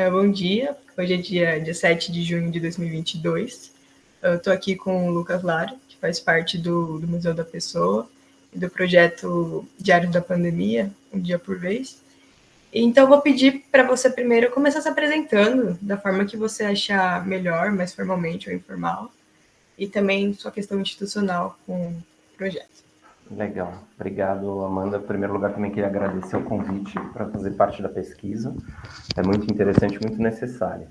É, bom dia, hoje é dia, dia 7 de junho de 2022. Eu estou aqui com o Lucas Lara, que faz parte do, do Museu da Pessoa e do projeto Diário da Pandemia, Um Dia por Vez. Então, vou pedir para você primeiro começar se apresentando da forma que você achar melhor, mais formalmente ou informal, e também sua questão institucional com o projeto. Legal, obrigado Amanda. Em primeiro lugar, também queria agradecer o convite para fazer parte da pesquisa. É muito interessante, muito necessário.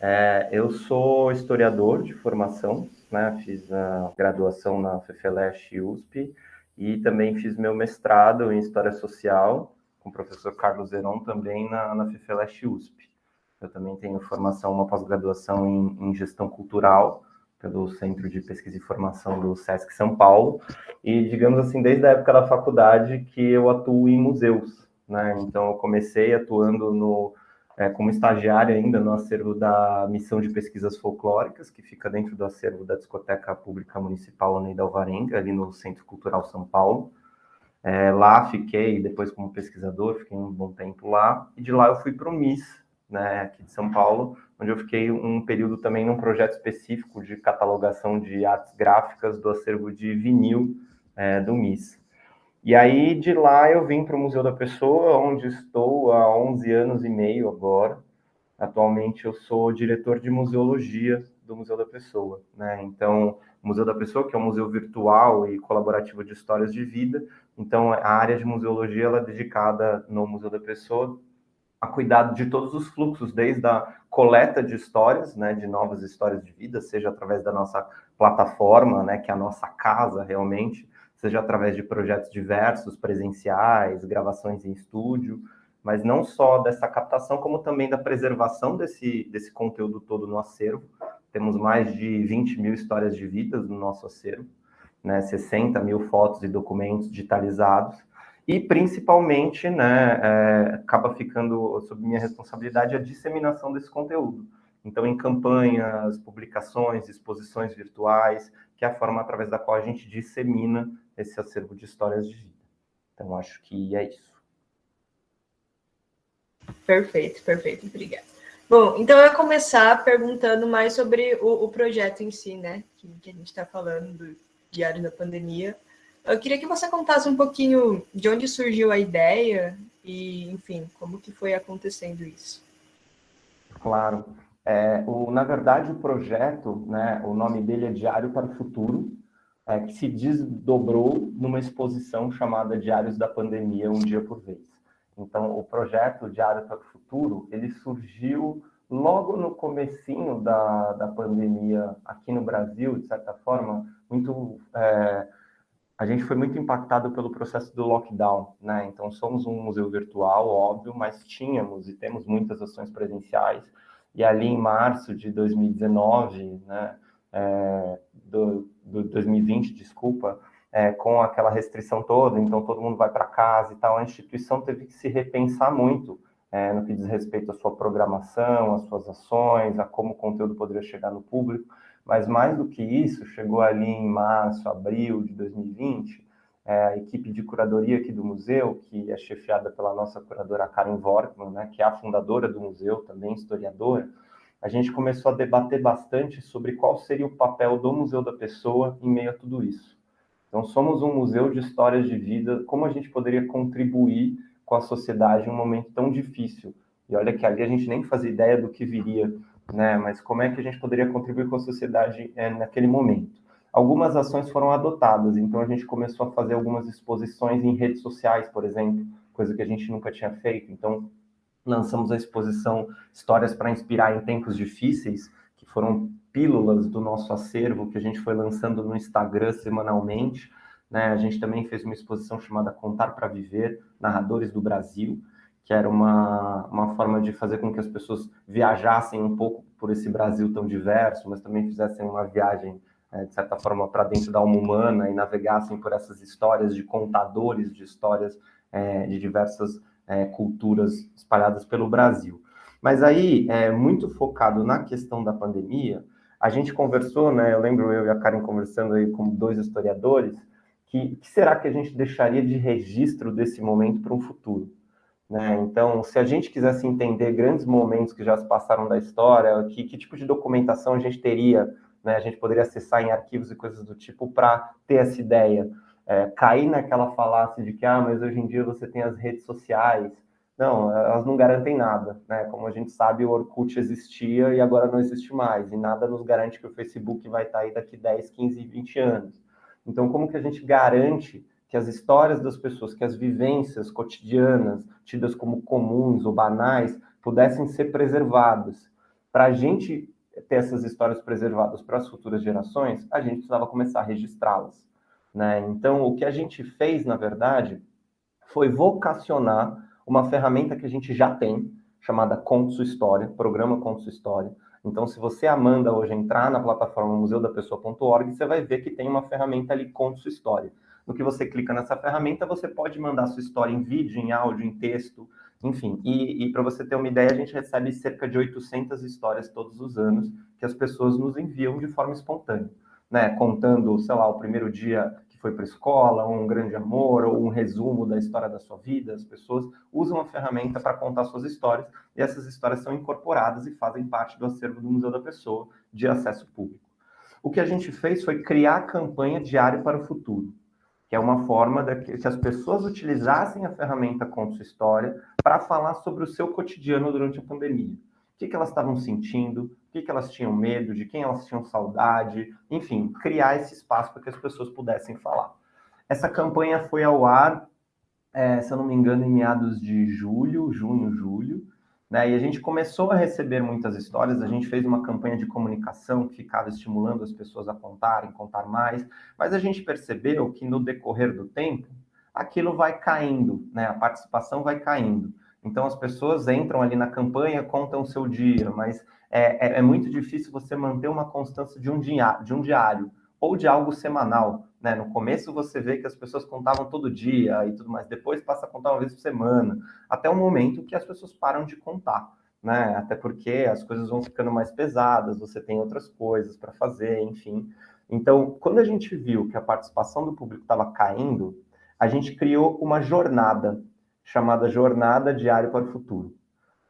É, eu sou historiador de formação, né? fiz a graduação na FEFELESH e USP e também fiz meu mestrado em História Social com o professor Carlos Zeron também na, na FEFELESH e USP. Eu também tenho formação, uma pós-graduação em, em Gestão Cultural pelo Centro de Pesquisa e Formação do SESC São Paulo, e digamos assim, desde a época da faculdade que eu atuo em museus, né? Então eu comecei atuando no é, como estagiário ainda no acervo da Missão de Pesquisas Folclóricas, que fica dentro do acervo da Discoteca Pública Municipal Neida Alvarenga, ali no Centro Cultural São Paulo. É, lá fiquei, depois como pesquisador, fiquei um bom tempo lá, e de lá eu fui para o MIS, né, aqui de São Paulo, onde eu fiquei um período também num projeto específico de catalogação de artes gráficas do acervo de vinil é, do MIS. E aí, de lá, eu vim para o Museu da Pessoa, onde estou há 11 anos e meio agora. Atualmente, eu sou diretor de museologia do Museu da Pessoa. Né? Então, o Museu da Pessoa, que é um museu virtual e colaborativo de histórias de vida. Então, a área de museologia ela é dedicada no Museu da Pessoa a cuidado de todos os fluxos, desde a coleta de histórias, né, de novas histórias de vida, seja através da nossa plataforma, né, que é a nossa casa realmente, seja através de projetos diversos, presenciais, gravações em estúdio, mas não só dessa captação, como também da preservação desse, desse conteúdo todo no acervo. Temos mais de 20 mil histórias de vidas no nosso acervo, né, 60 mil fotos e documentos digitalizados, e principalmente, né, é, acaba ficando sob minha responsabilidade a disseminação desse conteúdo. Então, em campanhas, publicações, exposições virtuais, que é a forma através da qual a gente dissemina esse acervo de histórias de vida. Então, acho que é isso. Perfeito, perfeito, obrigada. Bom, então eu vou começar perguntando mais sobre o, o projeto em si, né, que, que a gente está falando do Diário da Pandemia. Eu queria que você contasse um pouquinho de onde surgiu a ideia e, enfim, como que foi acontecendo isso. Claro. É, o, na verdade, o projeto, né, o nome dele é Diário para o Futuro, é, que se desdobrou numa exposição chamada Diários da Pandemia, Um Dia por Vez. Então, o projeto Diário para o Futuro, ele surgiu logo no comecinho da, da pandemia aqui no Brasil, de certa forma, muito... É, a gente foi muito impactado pelo processo do lockdown, né? Então, somos um museu virtual, óbvio, mas tínhamos e temos muitas ações presenciais. E ali em março de 2019, né, é, do, do 2020, desculpa, é, com aquela restrição toda, então todo mundo vai para casa e tal, a instituição teve que se repensar muito é, no que diz respeito à sua programação, às suas ações, a como o conteúdo poderia chegar no público. Mas mais do que isso, chegou ali em março, abril de 2020, é, a equipe de curadoria aqui do museu, que é chefiada pela nossa curadora Karen Workman, né, que é a fundadora do museu, também historiadora, a gente começou a debater bastante sobre qual seria o papel do Museu da Pessoa em meio a tudo isso. Então, somos um museu de histórias de vida, como a gente poderia contribuir com a sociedade em um momento tão difícil? E olha que ali a gente nem fazia ideia do que viria né? Mas como é que a gente poderia contribuir com a sociedade é, naquele momento? Algumas ações foram adotadas, então a gente começou a fazer algumas exposições em redes sociais, por exemplo, coisa que a gente nunca tinha feito. Então, lançamos a exposição Histórias para Inspirar em Tempos Difíceis, que foram pílulas do nosso acervo que a gente foi lançando no Instagram semanalmente. Né? A gente também fez uma exposição chamada Contar para Viver, Narradores do Brasil, que era uma, uma forma de fazer com que as pessoas viajassem um pouco por esse Brasil tão diverso, mas também fizessem uma viagem, é, de certa forma, para dentro da alma humana e navegassem por essas histórias de contadores de histórias é, de diversas é, culturas espalhadas pelo Brasil. Mas aí, é, muito focado na questão da pandemia, a gente conversou, né? Eu lembro eu e a Karen conversando aí como dois historiadores, que, que será que a gente deixaria de registro desse momento para um futuro? Né? Então, se a gente quisesse entender grandes momentos que já se passaram da história, que, que tipo de documentação a gente teria, né? a gente poderia acessar em arquivos e coisas do tipo para ter essa ideia. É, cair naquela falácia de que, ah, mas hoje em dia você tem as redes sociais. Não, elas não garantem nada, né? Como a gente sabe, o Orkut existia e agora não existe mais, e nada nos garante que o Facebook vai estar aí daqui 10, 15, 20 anos. Então, como que a gente garante que as histórias das pessoas, que as vivências cotidianas, tidas como comuns ou banais, pudessem ser preservadas. Para a gente ter essas histórias preservadas para as futuras gerações, a gente precisava começar a registrá-las. Né? Então, o que a gente fez, na verdade, foi vocacionar uma ferramenta que a gente já tem, chamada Conte Sua História, Programa Conte Sua História. Então, se você, Amanda, hoje entrar na plataforma museudapessoa.org, você vai ver que tem uma ferramenta ali Conte Sua História. No que você clica nessa ferramenta, você pode mandar sua história em vídeo, em áudio, em texto, enfim. E, e para você ter uma ideia, a gente recebe cerca de 800 histórias todos os anos que as pessoas nos enviam de forma espontânea, né? Contando, sei lá, o primeiro dia que foi para a escola, um grande amor, ou um resumo da história da sua vida. As pessoas usam a ferramenta para contar suas histórias e essas histórias são incorporadas e fazem parte do acervo do Museu da Pessoa de acesso público. O que a gente fez foi criar a campanha Diário para o Futuro que é uma forma de que as pessoas utilizassem a ferramenta Conta Sua História para falar sobre o seu cotidiano durante a pandemia. O que, que elas estavam sentindo, o que, que elas tinham medo, de quem elas tinham saudade, enfim, criar esse espaço para que as pessoas pudessem falar. Essa campanha foi ao ar, é, se eu não me engano, em meados de julho, junho, julho, né? E a gente começou a receber muitas histórias, a gente fez uma campanha de comunicação que ficava estimulando as pessoas a contarem, contar mais, mas a gente percebeu que no decorrer do tempo, aquilo vai caindo, né? a participação vai caindo. Então as pessoas entram ali na campanha, contam o seu dia, mas é, é, é muito difícil você manter uma constância de um, dia, de um diário ou de algo semanal. Né? No começo você vê que as pessoas contavam todo dia e tudo mais, depois passa a contar uma vez por semana, até o momento que as pessoas param de contar. Né? Até porque as coisas vão ficando mais pesadas, você tem outras coisas para fazer, enfim. Então, quando a gente viu que a participação do público estava caindo, a gente criou uma jornada chamada Jornada Diário para o Futuro.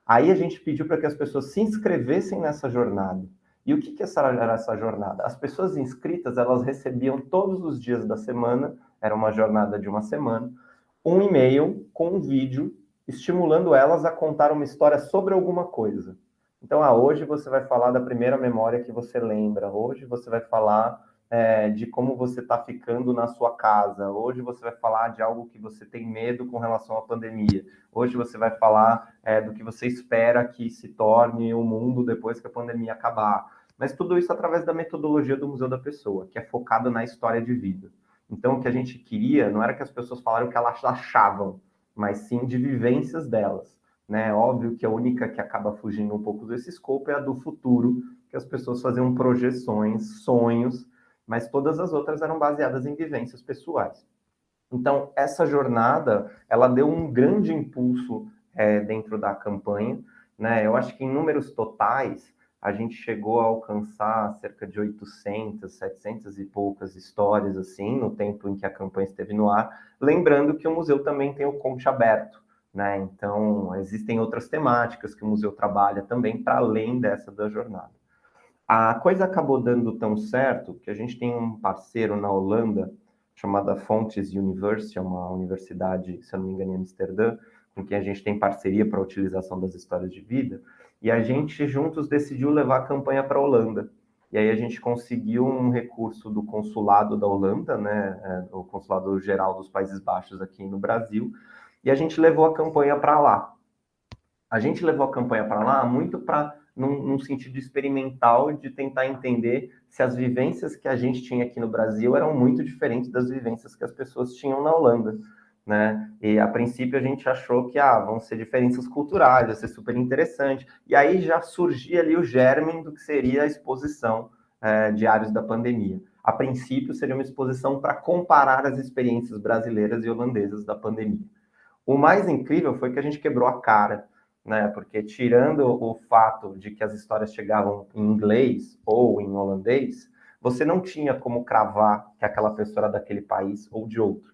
Aí a gente pediu para que as pessoas se inscrevessem nessa jornada. E o que, que era essa jornada? As pessoas inscritas, elas recebiam todos os dias da semana, era uma jornada de uma semana, um e-mail com um vídeo estimulando elas a contar uma história sobre alguma coisa. Então, ah, hoje você vai falar da primeira memória que você lembra, hoje você vai falar é, de como você está ficando na sua casa. Hoje você vai falar de algo que você tem medo com relação à pandemia. Hoje você vai falar é, do que você espera que se torne o mundo depois que a pandemia acabar. Mas tudo isso através da metodologia do Museu da Pessoa, que é focada na história de vida. Então, o que a gente queria não era que as pessoas falaram o que elas achavam, mas sim de vivências delas. Né? Óbvio que a única que acaba fugindo um pouco desse escopo é a do futuro, que as pessoas faziam projeções, sonhos, mas todas as outras eram baseadas em vivências pessoais. Então, essa jornada, ela deu um grande impulso é, dentro da campanha, né? Eu acho que em números totais, a gente chegou a alcançar cerca de 800, 700 e poucas histórias, assim, no tempo em que a campanha esteve no ar, lembrando que o museu também tem o conte aberto, né? Então, existem outras temáticas que o museu trabalha também, para além dessa da jornada. A coisa acabou dando tão certo que a gente tem um parceiro na Holanda chamada Fontes University, é uma universidade, se eu não me engano, em Amsterdã, com quem a gente tem parceria para a utilização das histórias de vida, e a gente juntos decidiu levar a campanha para a Holanda. E aí a gente conseguiu um recurso do consulado da Holanda, né, é, o consulado geral dos Países Baixos aqui no Brasil, e a gente levou a campanha para lá. A gente levou a campanha para lá muito para num, num, sentido experimental de tentar entender se as vivências que a gente tinha aqui no Brasil eram muito diferentes das vivências que as pessoas tinham na Holanda, né? E a princípio a gente achou que ah, vão ser diferenças culturais, vai ser super interessante. E aí já surgia ali o germe do que seria a exposição é, Diários da Pandemia. A princípio seria uma exposição para comparar as experiências brasileiras e holandesas da pandemia. O mais incrível foi que a gente quebrou a cara né? Porque tirando o fato de que as histórias chegavam em inglês ou em holandês, você não tinha como cravar que aquela pessoa era daquele país ou de outro.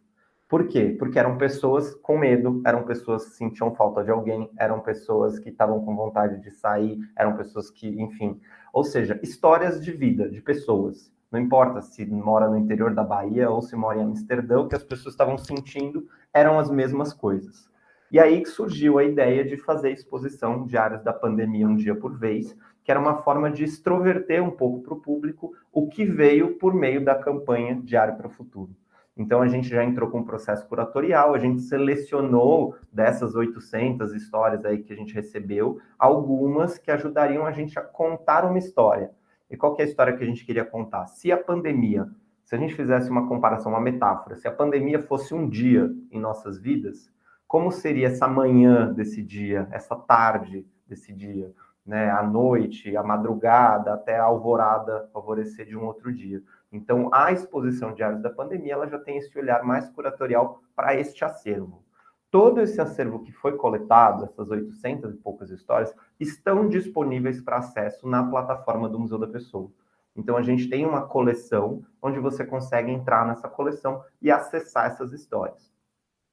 Por quê? Porque eram pessoas com medo, eram pessoas que sentiam falta de alguém, eram pessoas que estavam com vontade de sair, eram pessoas que, enfim. Ou seja, histórias de vida, de pessoas. Não importa se mora no interior da Bahia ou se mora em Amsterdã, o que as pessoas estavam sentindo eram as mesmas coisas. E aí que surgiu a ideia de fazer exposição diárias da pandemia um dia por vez, que era uma forma de extroverter um pouco para o público o que veio por meio da campanha Diário para o Futuro. Então, a gente já entrou com um processo curatorial, a gente selecionou dessas 800 histórias aí que a gente recebeu, algumas que ajudariam a gente a contar uma história. E qual é a história que a gente queria contar? Se a pandemia, se a gente fizesse uma comparação, uma metáfora, se a pandemia fosse um dia em nossas vidas, como seria essa manhã desse dia, essa tarde desse dia? né, à noite, à madrugada, até a alvorada, alvorecer de um outro dia. Então, a exposição Diários da Pandemia, ela já tem esse olhar mais curatorial para este acervo. Todo esse acervo que foi coletado, essas 800 e poucas histórias, estão disponíveis para acesso na plataforma do Museu da Pessoa. Então, a gente tem uma coleção onde você consegue entrar nessa coleção e acessar essas histórias.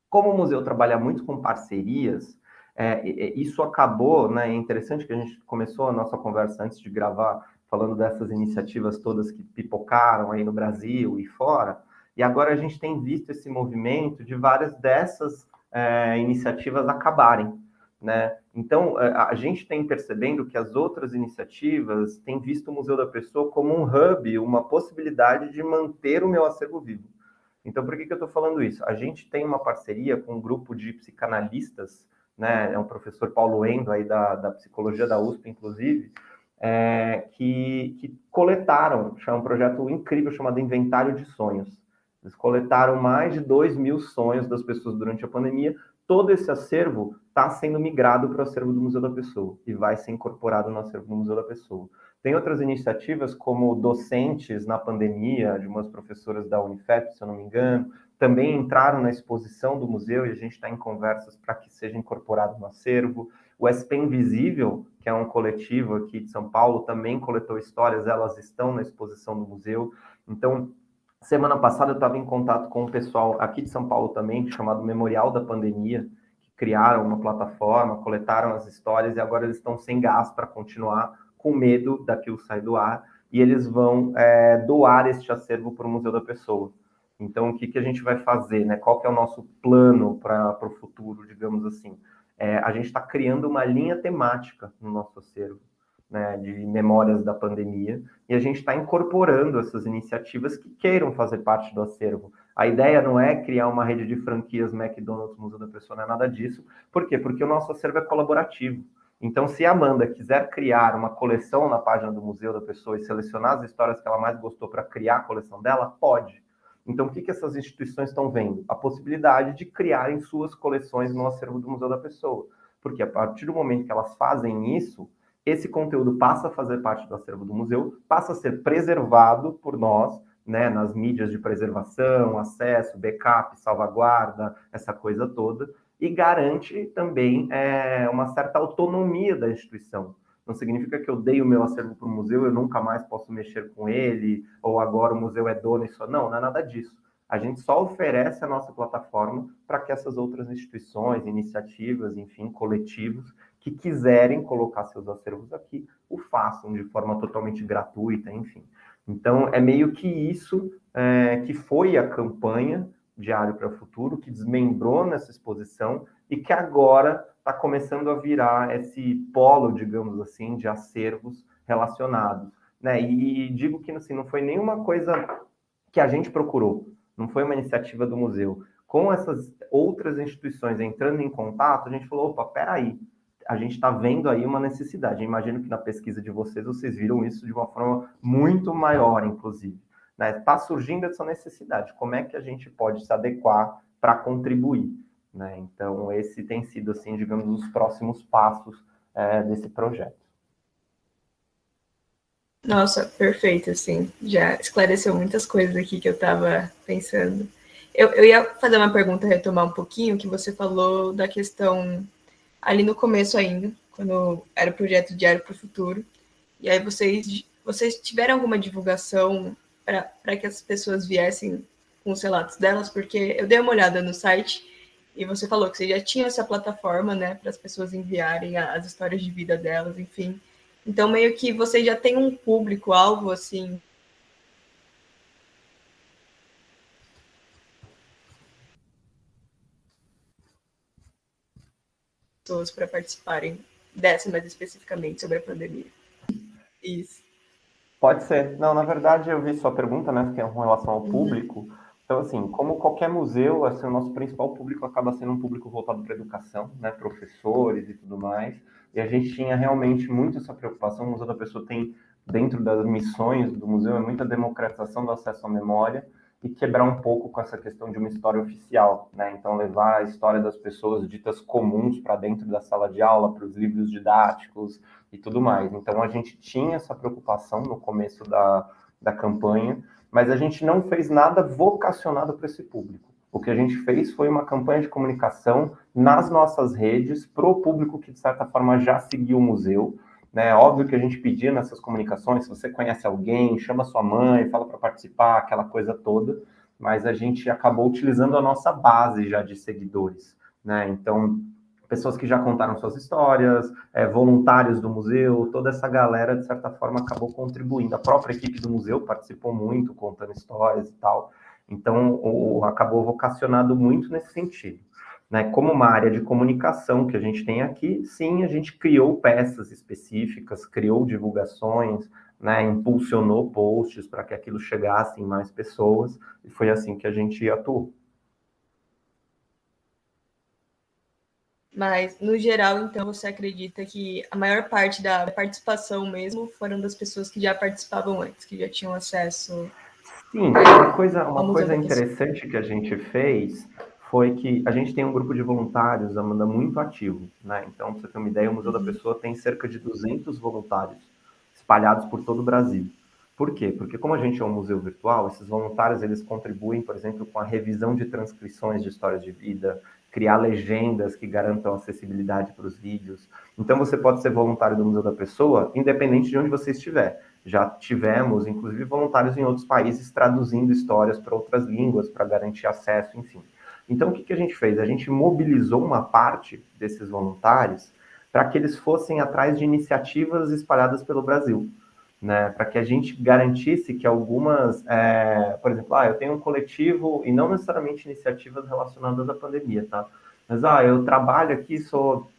Como o museu trabalha muito com parcerias, é, isso acabou, né, é interessante que a gente começou a nossa conversa antes de gravar, falando dessas iniciativas todas que pipocaram aí no Brasil e fora, e agora a gente tem visto esse movimento de várias dessas é, iniciativas acabarem, né? Então, é, a gente tem percebendo que as outras iniciativas têm visto o Museu da Pessoa como um hub, uma possibilidade de manter o meu acervo vivo. Então, por que, que eu estou falando isso? A gente tem uma parceria com um grupo de psicanalistas né, é um professor Paulo Endo, aí da, da psicologia da USP, inclusive, é, que, que coletaram, é um projeto incrível chamado Inventário de Sonhos. Eles coletaram mais de 2 mil sonhos das pessoas durante a pandemia. Todo esse acervo está sendo migrado para o acervo do Museu da Pessoa e vai ser incorporado no acervo do Museu da Pessoa. Tem outras iniciativas, como docentes na pandemia, de umas professoras da Unifep, se eu não me engano, também entraram na exposição do museu e a gente está em conversas para que seja incorporado no acervo. O SP Invisível, que é um coletivo aqui de São Paulo, também coletou histórias, elas estão na exposição do museu. Então, semana passada eu estava em contato com o pessoal aqui de São Paulo também, chamado Memorial da Pandemia, que criaram uma plataforma, coletaram as histórias e agora eles estão sem gás para continuar, com medo daquilo sair do ar, e eles vão é, doar este acervo para o Museu da Pessoa. Então, o que, que a gente vai fazer, né? Qual que é o nosso plano para o futuro, digamos assim? É, a gente está criando uma linha temática no nosso acervo, né, de memórias da pandemia, e a gente está incorporando essas iniciativas que queiram fazer parte do acervo. A ideia não é criar uma rede de franquias McDonald's Museu da Pessoa, não é nada disso. Por quê? Porque o nosso acervo é colaborativo. Então, se a Amanda quiser criar uma coleção na página do Museu da Pessoa e selecionar as histórias que ela mais gostou para criar a coleção dela, pode. Então, o que, que essas instituições estão vendo? A possibilidade de criarem suas coleções no acervo do Museu da Pessoa. Porque a partir do momento que elas fazem isso, esse conteúdo passa a fazer parte do acervo do museu, passa a ser preservado por nós, né, nas mídias de preservação, acesso, backup, salvaguarda, essa coisa toda, e garante também é, uma certa autonomia da instituição. Não significa que eu dei o meu acervo para o museu, eu nunca mais posso mexer com ele, ou agora o museu é dono e só. Não, não é nada disso. A gente só oferece a nossa plataforma para que essas outras instituições, iniciativas, enfim, coletivos, que quiserem colocar seus acervos aqui, o façam de forma totalmente gratuita, enfim. Então, é meio que isso é, que foi a campanha Diário para o Futuro, que desmembrou nessa exposição e que agora está começando a virar esse polo, digamos assim, de acervos relacionados. Né? E digo que assim, não foi nenhuma coisa que a gente procurou, não foi uma iniciativa do museu. Com essas outras instituições entrando em contato, a gente falou, opa, peraí, a gente está vendo aí uma necessidade. Eu imagino que na pesquisa de vocês, vocês viram isso de uma forma muito maior, inclusive. Está né? Tá surgindo essa necessidade. Como é que a gente pode se adequar para contribuir? Né? Então, esse tem sido, assim, digamos, os próximos passos é, desse projeto. Nossa, perfeito, assim, já esclareceu muitas coisas aqui que eu estava pensando. Eu, eu ia fazer uma pergunta, retomar um pouquinho, que você falou da questão ali no começo ainda, quando era o projeto Diário para o Futuro, e aí vocês, vocês tiveram alguma divulgação para que as pessoas viessem com os relatos delas, porque eu dei uma olhada no site e você falou que você já tinha essa plataforma, né, para as pessoas enviarem as histórias de vida delas, enfim. Então, meio que você já tem um público-alvo, assim, pessoas para participarem dessa mais especificamente sobre a pandemia. Isso. Pode ser. Não, na verdade, eu vi sua pergunta, né, que é com relação ao uhum. público. Uhum. Então, assim, como qualquer museu, assim, o nosso principal público acaba sendo um público voltado para educação, né, professores e tudo mais. E a gente tinha realmente muito essa preocupação. O Museu da Pessoa tem, dentro das missões do museu, é muita democratização do acesso à memória e quebrar um pouco com essa questão de uma história oficial, né? Então levar a história das pessoas ditas comuns para dentro da sala de aula, para os livros didáticos e tudo mais. Então a gente tinha essa preocupação no começo da, da campanha, mas a gente não fez nada vocacionado para esse público. O que a gente fez foi uma campanha de comunicação nas nossas redes para o público que de certa forma já seguiu o museu. Né? Óbvio que a gente pedia nessas comunicações, se você conhece alguém, chama sua mãe, fala para participar, aquela coisa toda, mas a gente acabou utilizando a nossa base já de seguidores, né? Então, pessoas que já contaram suas histórias, é, voluntários do museu, toda essa galera, de certa forma, acabou contribuindo. A própria equipe do museu participou muito, contando histórias e tal. Então, o, acabou vocacionado muito nesse sentido. Né, como uma área de comunicação que a gente tem aqui, sim, a gente criou peças específicas, criou divulgações, né, impulsionou posts para que aquilo chegasse em mais pessoas, e foi assim que a gente atuou. Mas, no geral, então, você acredita que a maior parte da participação mesmo foram das pessoas que já participavam antes, que já tinham acesso. Sim, uma coisa, uma coisa interessante que a gente fez foi que a gente tem um grupo de voluntários, Amanda, muito ativo, né? Então, para você ter uma ideia, o Museu da. Pessoa tem cerca de 200 voluntários espalhados por todo o Brasil. Por quê? Porque como a gente é um museu virtual, esses voluntários eles contribuem, por exemplo, com a revisão de transcrições de histórias de vida, criar legendas que garantam acessibilidade para os vídeos. Então você pode ser voluntário do Museu da Pessoa, independente de onde você estiver. Já tivemos, inclusive, voluntários em outros países traduzindo histórias para outras línguas para garantir acesso, enfim. Então, o que, que a gente fez? A gente mobilizou uma parte desses voluntários para que eles fossem atrás de iniciativas espalhadas pelo Brasil, né? Para que a gente garantisse que algumas, é, por exemplo, ah, eu tenho um coletivo e não necessariamente iniciativas relacionadas à pandemia, tá? Mas ah, eu trabalho aqui, sou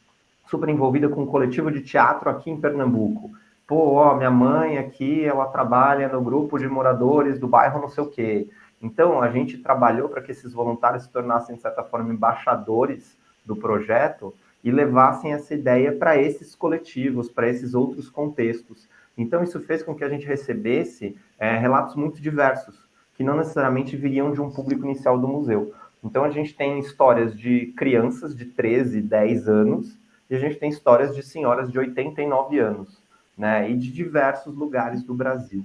super envolvida com um coletivo de teatro aqui em Pernambuco. Pô, ó, minha mãe aqui, ela trabalha no grupo de moradores do bairro não sei o quê. Então, a gente trabalhou para que esses voluntários se tornassem, de certa forma, embaixadores do projeto e levassem essa ideia para esses coletivos, para esses outros contextos. Então, isso fez com que a gente recebesse é, relatos muito diversos, que não necessariamente viriam de um público inicial do museu. Então, a gente tem histórias de crianças de 13, 10 anos, e a gente tem histórias de senhoras de 89 anos, né, e de diversos lugares do Brasil.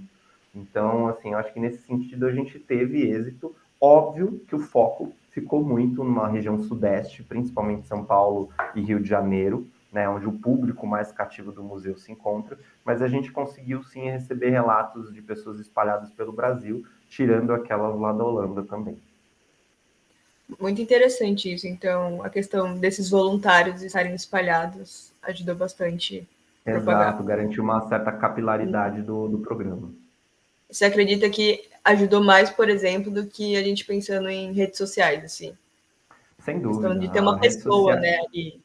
Então, assim, eu acho que nesse sentido a gente teve êxito. Óbvio que o foco ficou muito numa região sudeste, principalmente São Paulo e Rio de Janeiro, né, onde o público mais cativo do museu se encontra, mas a gente conseguiu sim receber relatos de pessoas espalhadas pelo Brasil, tirando aquelas lá da Holanda também. Muito interessante isso, então, a questão desses voluntários estarem espalhados ajudou bastante. Exato, garantiu uma certa capilaridade do, do programa. Você acredita que ajudou mais, por exemplo, do que a gente pensando em redes sociais, assim? Sem dúvida. Questão de ter uma pessoa, social... né, ali.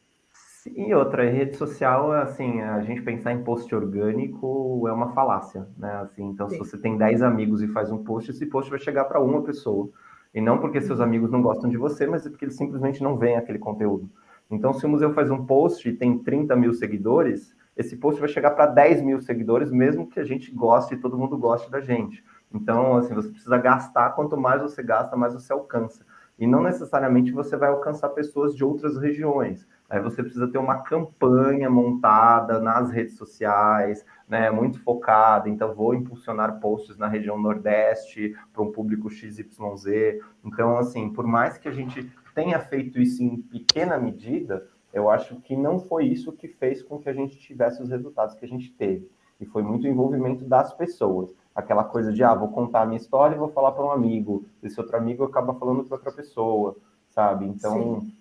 E outra, rede social, assim, a gente pensar em post orgânico é uma falácia, né? Assim, então, Sim. se você tem 10 amigos e faz um post, esse post vai chegar para uma pessoa. E não porque seus uhum. amigos não gostam de você, mas é porque eles simplesmente não veem aquele conteúdo. Então, se o museu faz um post e tem 30 mil seguidores, esse post vai chegar para 10 mil seguidores, mesmo que a gente goste e todo mundo goste da gente. Então, assim, você precisa gastar, quanto mais você gasta, mais você alcança. E não necessariamente você vai alcançar pessoas de outras regiões. Aí você precisa ter uma campanha montada nas redes sociais, né, muito focada. Então, vou impulsionar posts na região Nordeste para um público XYZ. Então, assim, por mais que a gente tenha feito isso em pequena medida, eu acho que não foi isso que fez com que a gente tivesse os resultados que a gente teve. E foi muito envolvimento das pessoas. aquela coisa de, ah, vou contar a minha história e vou falar para um amigo, esse outro amigo acaba falando para outra pessoa, sabe? Então, Sim.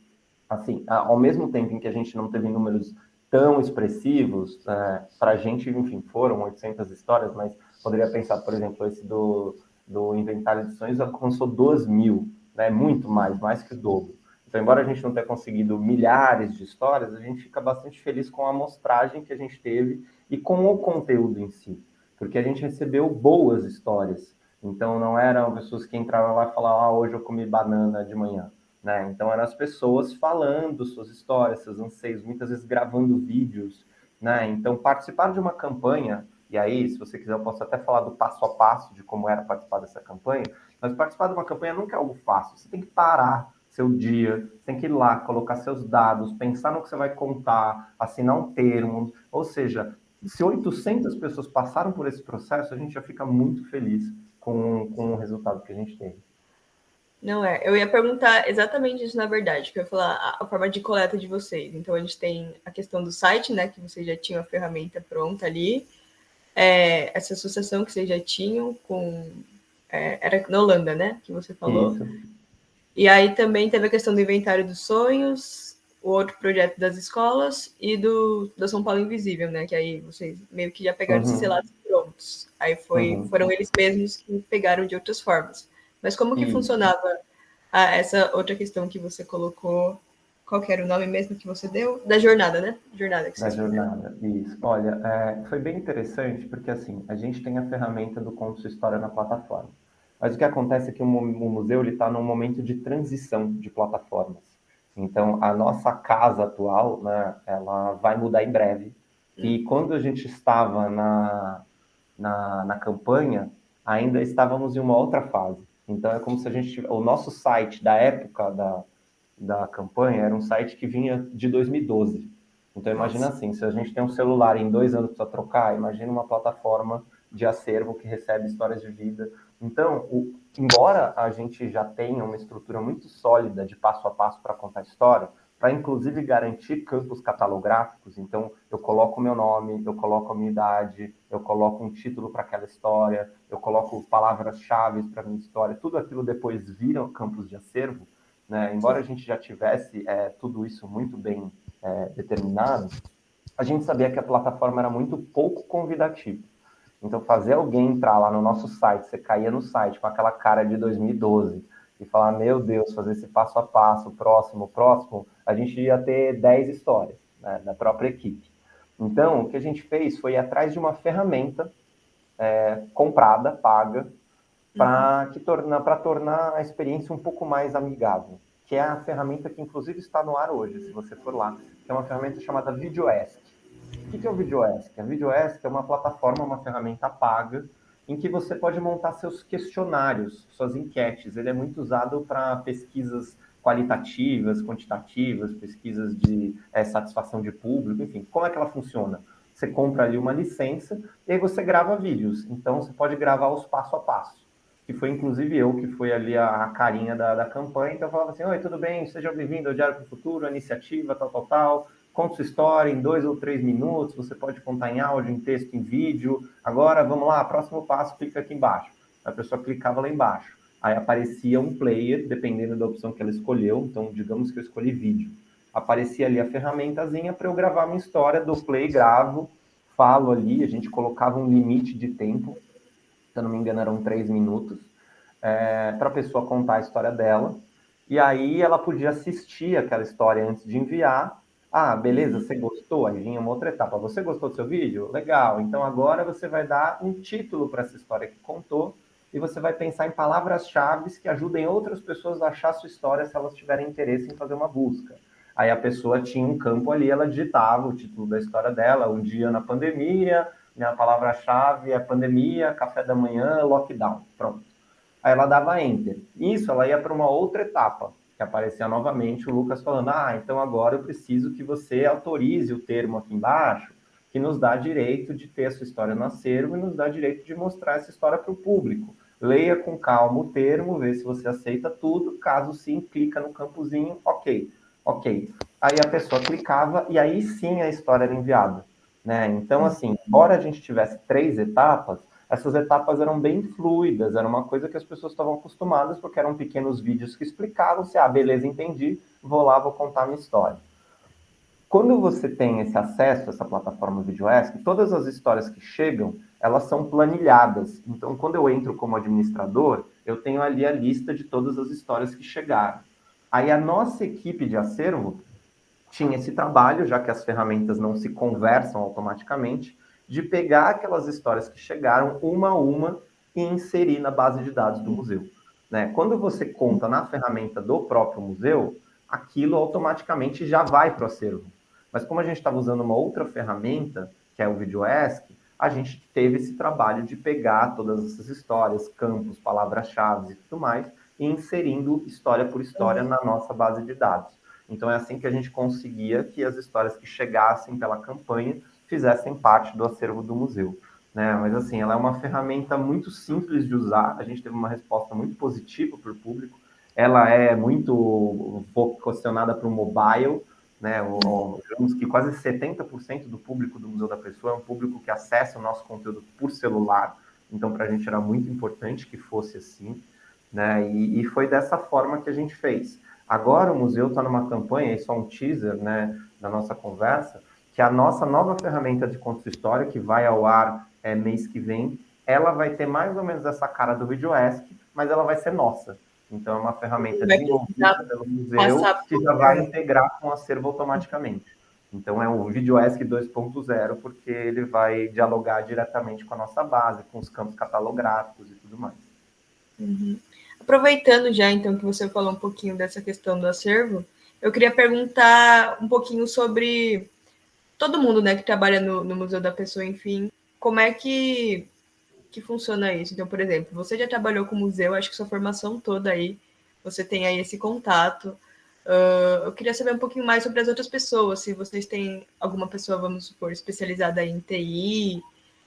Assim, ao mesmo tempo em que a gente não teve números tão expressivos, é, para a gente, enfim, foram 800 histórias, mas poderia pensar, por exemplo, esse do, do Inventário de Sonhos alcançou 2 mil, né? muito mais, mais que o dobro. Então, embora a gente não tenha conseguido milhares de histórias, a gente fica bastante feliz com a amostragem que a gente teve e com o conteúdo em si, porque a gente recebeu boas histórias. Então, não eram pessoas que entravam lá e falavam, ah, hoje eu comi banana de manhã. Né? Então, eram as pessoas falando suas histórias, seus anseios, muitas vezes gravando vídeos. Né? Então, participar de uma campanha, e aí, se você quiser, eu posso até falar do passo a passo de como era participar dessa campanha, mas participar de uma campanha nunca é algo fácil. Você tem que parar seu dia, tem que ir lá, colocar seus dados, pensar no que você vai contar, assinar um termo. Ou seja, se 800 pessoas passaram por esse processo, a gente já fica muito feliz com, com o resultado que a gente teve. Não é, eu ia perguntar exatamente isso na verdade, que eu ia falar a, a, forma de coleta de vocês. Então a gente tem a questão do site, né, que vocês já tinham a ferramenta pronta ali, é, essa associação que vocês já tinham com é, era na Holanda, né, que você falou. Isso. E aí também teve a questão do inventário dos sonhos, o outro projeto das escolas e do da São Paulo Invisível, né? Que aí vocês meio que já pegaram uhum. esses relatos prontos. Aí foi, uhum. foram eles mesmos que pegaram de outras formas. Mas como que funcionava a, essa outra questão que você colocou? Qual que era o nome mesmo que você deu? Da jornada, né? Jornada que você Da jornada, isso. Olha, é, foi bem interessante porque assim, a gente tem a ferramenta do Conto Sua História na plataforma. Mas o que acontece é que o, museu está num momento de transição de plataformas. Então, a nossa casa atual, né, ela vai mudar em breve. E quando a gente estava na, na, na campanha, ainda estávamos em uma outra fase. Então, é como se a gente... O nosso site da época da, da campanha era um site que vinha de 2012. Então, imagina assim, se a gente tem um celular em dois anos para trocar, imagina uma plataforma de acervo que recebe histórias de vida então, o, embora a gente já tenha uma estrutura muito sólida de passo a passo para contar a história, para inclusive garantir campos catalográficos, então eu coloco o meu nome, eu coloco a minha idade, eu coloco um título para aquela história, eu coloco palavras-chave para minha história, tudo aquilo depois vira campos de acervo, né? embora a gente já tivesse é, tudo isso muito bem é, determinado, a gente sabia que a plataforma era muito pouco convidativa. Então, fazer alguém entrar lá no nosso site, você caía no site com aquela cara de 2012 e falar, meu Deus, fazer esse passo a passo, próximo, próximo, a gente ia ter 10 histórias né, da própria equipe. Então, o que a gente fez foi ir atrás de uma ferramenta é, comprada, paga, para uhum. tornar, tornar a experiência um pouco mais amigável, que é a ferramenta que, inclusive, está no ar hoje, se você for lá, que é uma ferramenta chamada VideoEsk. O que é o VideoEsk? A VideoEsk é uma plataforma, uma ferramenta paga, em que você pode montar seus questionários, suas enquetes. Ele é muito usado para pesquisas qualitativas, quantitativas, pesquisas de é, satisfação de público, enfim. Como é que ela funciona? Você compra ali uma licença e aí você grava vídeos. Então, você pode gravar os passo a passo. Que foi, inclusive, eu que fui ali a, a carinha da, da campanha. Então, eu falava assim, Oi, tudo bem? Seja bem-vindo ao Diário para o Futuro, a iniciativa, tal, tal, tal conta sua história em dois ou três minutos, você pode contar em áudio, em texto, em vídeo. Agora, vamos lá, próximo passo, clica aqui embaixo. A pessoa clicava lá embaixo. Aí aparecia um player, dependendo da opção que ela escolheu. Então, digamos que eu escolhi vídeo. Aparecia ali a ferramentazinha para eu gravar minha história, do play, gravo, falo ali, a gente colocava um limite de tempo, se eu não me engano eram três minutos, é, para a pessoa contar a história dela. E aí ela podia assistir aquela história antes de enviar, ah, beleza, você gostou? Aí vinha uma outra etapa. Você gostou do seu vídeo? Legal. Então agora você vai dar um título para essa história que contou e você vai pensar em palavras-chave que ajudem outras pessoas a achar a sua história se elas tiverem interesse em fazer uma busca. Aí a pessoa tinha um campo ali, ela digitava o título da história dela, um dia na pandemia, minha palavra-chave é pandemia, café da manhã, lockdown. Pronto. Aí ela dava enter. Isso, ela ia para uma outra etapa que aparecia novamente o Lucas falando: Ah, então agora eu preciso que você autorize o termo aqui embaixo, que nos dá direito de ter a sua história no acervo e nos dá direito de mostrar essa história para o público. Leia com calma o termo, vê se você aceita tudo. Caso sim, clica no campozinho, ok, ok. Aí a pessoa clicava e aí sim a história era enviada. Né? Então, assim, embora a gente tivesse três etapas, essas etapas eram bem fluidas, era uma coisa que as pessoas estavam acostumadas, porque eram pequenos vídeos que explicavam se, ah, beleza, entendi, vou lá, vou contar minha história. Quando você tem esse acesso a essa plataforma VideoESC, todas as histórias que chegam, elas são planilhadas. Então, quando eu entro como administrador, eu tenho ali a lista de todas as histórias que chegaram. Aí a nossa equipe de acervo tinha esse trabalho, já que as ferramentas não se conversam automaticamente, de pegar aquelas histórias que chegaram uma a uma e inserir na base de dados do museu. Né? Quando você conta na ferramenta do próprio museu, aquilo automaticamente já vai para o acervo. Mas como a gente estava usando uma outra ferramenta, que é o VideoESC, a gente teve esse trabalho de pegar todas essas histórias, campos, palavras-chave e tudo mais, e inserindo história por história na nossa base de dados. Então é assim que a gente conseguia que as histórias que chegassem pela campanha fizessem parte do acervo do museu. Né? Mas assim, ela é uma ferramenta muito simples de usar, a gente teve uma resposta muito positiva para o público, ela é muito vocacionada para o mobile, né? O, digamos que quase 70% do público do Museu da Pessoa é um público que acessa o nosso conteúdo por celular, então para a gente era muito importante que fosse assim, né? E, e, foi dessa forma que a gente fez. Agora o museu está numa campanha, isso é um teaser, né, da nossa conversa, que a nossa nova ferramenta de contos história, que vai ao ar é, mês que vem, ela vai ter mais ou menos essa cara do VideoESC, mas ela vai ser nossa. Então, é uma ferramenta desenvolvida pelo museu que já vai integrar com o acervo automaticamente. Então, é o VideoESC 2.0, porque ele vai dialogar diretamente com a nossa base, com os campos catalográficos e tudo mais. Uhum. Aproveitando já, então, que você falou um pouquinho dessa questão do acervo, eu queria perguntar um pouquinho sobre todo mundo né, que trabalha no, no Museu da Pessoa, enfim, como é que que funciona isso. Então, por exemplo, você já trabalhou com museu, acho que sua formação toda aí, você tem aí esse contato. Uh, eu queria saber um pouquinho mais sobre as outras pessoas, se vocês têm alguma pessoa, vamos supor, especializada em TI,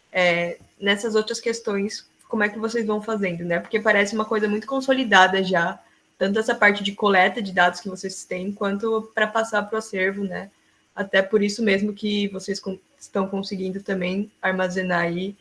é, nessas outras questões, como é que vocês vão fazendo, né? Porque parece uma coisa muito consolidada já, tanto essa parte de coleta de dados que vocês têm, quanto para passar para o acervo, né? Até por isso mesmo que vocês estão conseguindo também armazenar aí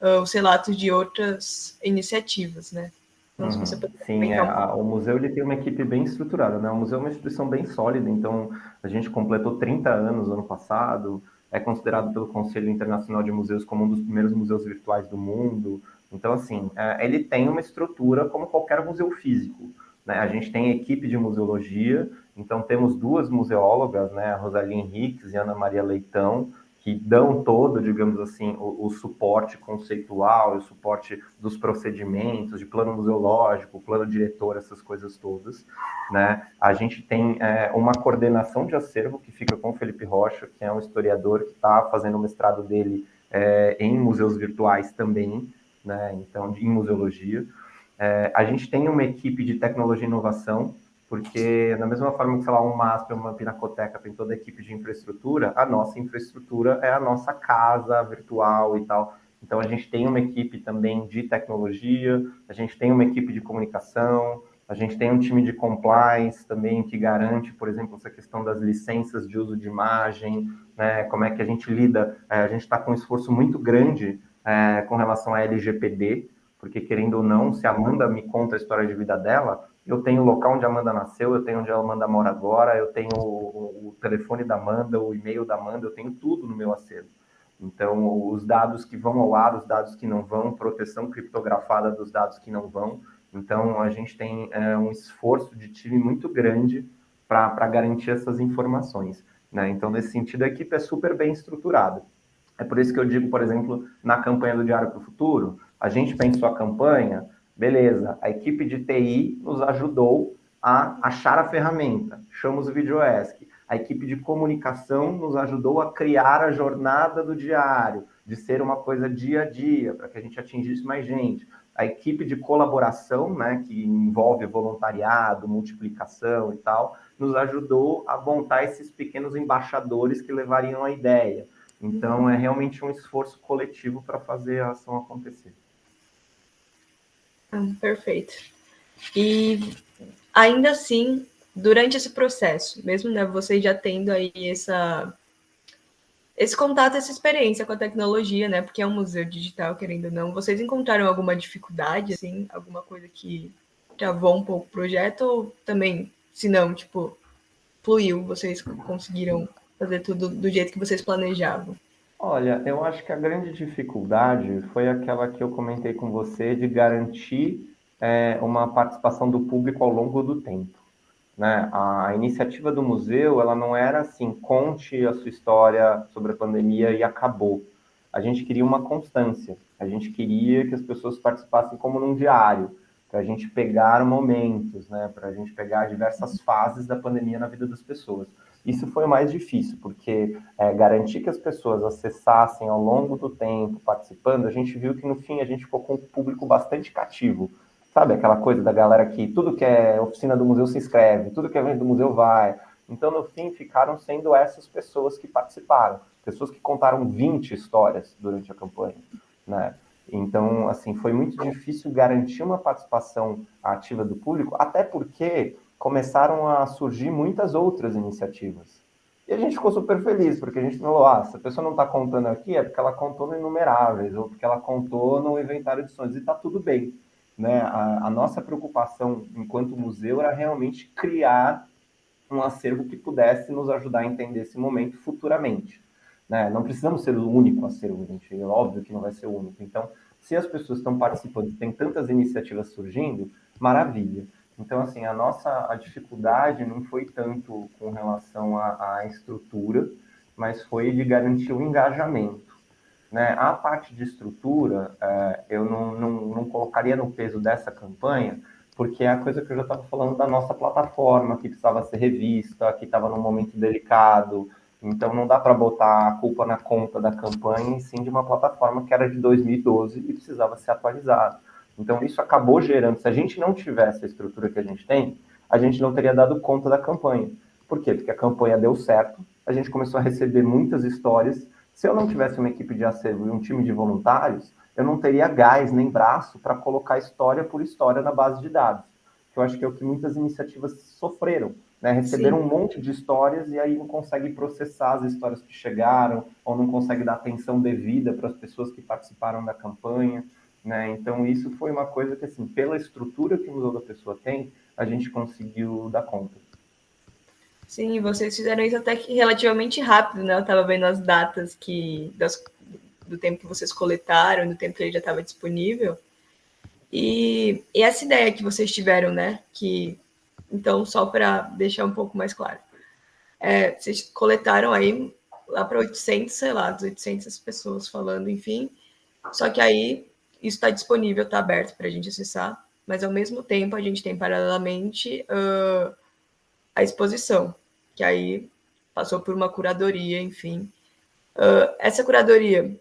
uh, os relatos de outras iniciativas, né? Então, uhum. Sim, é, a, o museu ele tem uma equipe bem estruturada, né? O museu é uma instituição bem sólida, então a gente completou 30 anos ano passado, é considerado pelo Conselho Internacional de Museus como um dos primeiros museus virtuais do mundo. Então, assim, é, ele tem uma estrutura como qualquer museu físico. Né? A gente tem equipe de museologia, então temos duas museólogas, né? a Rosalie Henriques e Ana Maria Leitão, que dão todo, digamos assim, o, o, suporte conceitual, o suporte dos procedimentos, de plano museológico, plano diretor, essas coisas todas, né? A gente tem é, uma coordenação de acervo que fica com o Felipe Rocha, que é um historiador que está fazendo o mestrado dele é, em museus virtuais também, né? Então, em museologia. É, a gente tem uma equipe de tecnologia e inovação, porque da mesma forma que, sei lá, um MASP, uma Pinacoteca tem toda a equipe de infraestrutura, a nossa infraestrutura é a nossa casa virtual e tal. Então, a gente tem uma equipe também de tecnologia, a gente tem uma equipe de comunicação, a gente tem um time de compliance também que garante, por exemplo, essa questão das licenças de uso de imagem, né, como é que a gente lida. É, a gente está com um esforço muito grande é, com relação à LGPD, porque querendo ou não, se a Amanda me conta a história de vida dela, eu tenho o local onde a Amanda nasceu, eu tenho onde a Amanda mora agora, eu tenho o, o telefone da Amanda, o e-mail da Amanda, eu tenho tudo no meu acervo. Então, os dados que vão ao ar, os dados que não vão, proteção criptografada dos dados que não vão. Então, a gente tem é, um esforço de time muito grande para garantir essas informações. Né? Então, nesse sentido, a equipe é super bem estruturada. É por isso que eu digo, por exemplo, na campanha do Diário para o Futuro, a gente pensou a campanha Beleza, a equipe de TI nos ajudou a achar a ferramenta, chamamos o VideoESC. A equipe de comunicação nos ajudou a criar a jornada do diário, de ser uma coisa dia a dia, para que a gente atingisse mais gente. A equipe de colaboração, né, que envolve voluntariado, multiplicação e tal, nos ajudou a montar esses pequenos embaixadores que levariam a ideia. Então, é realmente um esforço coletivo para fazer a ação acontecer. Ah, perfeito. E ainda assim, durante esse processo, mesmo né, você já tendo aí essa, esse contato, essa experiência com a tecnologia, né? Porque é um museu digital, querendo ou não. Vocês encontraram alguma dificuldade, assim, alguma coisa que travou um pouco o projeto ou também, se não, tipo, fluiu, vocês conseguiram fazer tudo do jeito que vocês planejavam? Olha, eu acho que a grande dificuldade foi aquela que eu comentei com você de garantir é, uma participação do público ao longo do tempo. Né? A, iniciativa do museu, ela não era assim, conte a sua história sobre a pandemia e acabou. A gente queria uma constância, a gente queria que as pessoas participassem como num diário, para a gente pegar momentos, né? para a gente pegar diversas fases da pandemia na vida das pessoas. Isso foi o mais difícil, porque é, garantir que as pessoas acessassem ao longo do tempo, participando, a gente viu que no fim a gente ficou com um público bastante cativo. Sabe aquela coisa da galera que tudo que é oficina do museu se inscreve, tudo que é evento do museu vai. Então, no fim, ficaram sendo essas pessoas que participaram, pessoas que contaram 20 histórias durante a campanha, né? Então, assim, foi muito difícil garantir uma participação ativa do público, até porque começaram a surgir muitas outras iniciativas. E a gente ficou super feliz, porque a gente falou, ah, se a pessoa não está contando aqui, é porque ela contou no Inumeráveis, ou porque ela contou no Inventário de Sonhos, e está tudo bem. Né? A, a, nossa preocupação enquanto museu era realmente criar um acervo que pudesse nos ajudar a entender esse momento futuramente. Né? Não precisamos ser o único acervo, gente, é óbvio que não vai ser o único. Então, se as pessoas estão participando, tem tantas iniciativas surgindo, maravilha. Então, assim, a nossa a dificuldade não foi tanto com relação à, estrutura, mas foi de garantir o engajamento. Né? A parte de estrutura, é, eu não, não, não colocaria no peso dessa campanha, porque é a coisa que eu já estava falando da nossa plataforma, que precisava ser revista, que estava num momento delicado, então não dá para botar a culpa na conta da campanha, e sim de uma plataforma que era de 2012 e precisava ser atualizada. Então, isso acabou gerando. Se a gente não tivesse a estrutura que a gente tem, a gente não teria dado conta da campanha. Por quê? Porque a campanha deu certo, a gente começou a receber muitas histórias. Se eu não tivesse uma equipe de acervo e um time de voluntários, eu não teria gás nem braço para colocar história por história na base de dados. Que eu acho que é o que muitas iniciativas sofreram. Né? Receberam Sim. um monte de histórias e aí não consegue processar as histórias que chegaram, ou não consegue dar atenção devida para as pessoas que participaram da campanha. Né? Então, isso foi uma coisa que, assim, pela estrutura que o Museu da Pessoa tem, a gente conseguiu dar conta. Sim, vocês fizeram isso até que relativamente rápido, né? Eu estava vendo as datas que das, do tempo que vocês coletaram, do tempo que ele já estava disponível. E, e, essa ideia que vocês tiveram, né? Que, então, só para deixar um pouco mais claro, é, vocês coletaram aí lá para 800, sei lá, 800 pessoas falando, enfim. Só que aí isso está disponível, está aberto para a gente acessar, mas ao mesmo tempo a gente tem paralelamente uh, a exposição, que aí passou por uma curadoria, enfim. Uh, essa curadoria,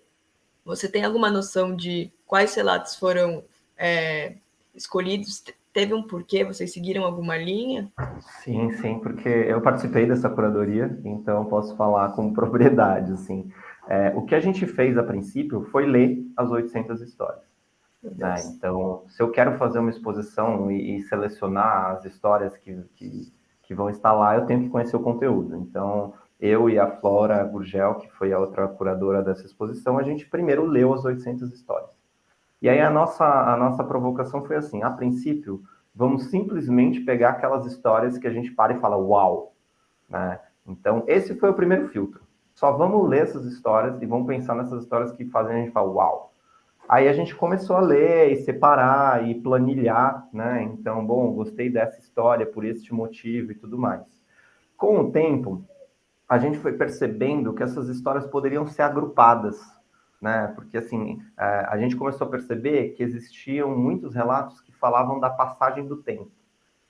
você tem alguma noção de quais relatos foram é, escolhidos? Teve um porquê? Vocês seguiram alguma linha? Sim, sim, porque eu participei dessa curadoria, então posso falar com propriedade, assim. É, o que a gente fez a princípio foi ler as 800 histórias. Né? Então, se eu quero fazer uma exposição e, e selecionar as histórias que, que, que, vão estar lá, eu tenho que conhecer o conteúdo. Então, eu e a Flora Gurgel, que foi a outra curadora dessa exposição, a gente primeiro leu as 800 histórias. E aí a nossa, a nossa provocação foi assim, a princípio, vamos simplesmente pegar aquelas histórias que a gente para e fala, uau! Né? Então, esse foi o primeiro filtro. Só vamos ler essas histórias e vamos pensar nessas histórias que fazem a gente falar, uau! Aí a gente começou a ler e separar e planilhar, né? Então, bom, gostei dessa história por este motivo e tudo mais. Com o tempo, a gente foi percebendo que essas histórias poderiam ser agrupadas, né? Porque assim, é, a gente começou a perceber que existiam muitos relatos que falavam da passagem do tempo.